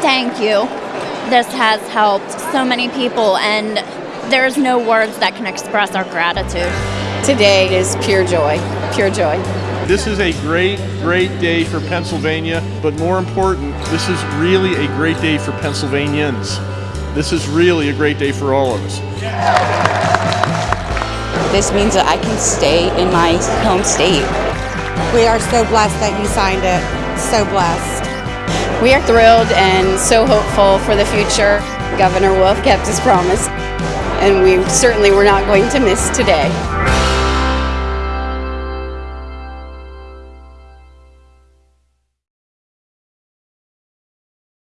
thank you. This has helped so many people, and there's no words that can express our gratitude. Today is pure joy, pure joy. This is a great, great day for Pennsylvania, but more important, this is really a great day for Pennsylvanians. This is really a great day for all of us. This means that I can stay in my home state. We are so blessed that you signed it. So blessed. We are thrilled and so hopeful for the future. Governor Wolf kept his promise, and we certainly were not going to miss today.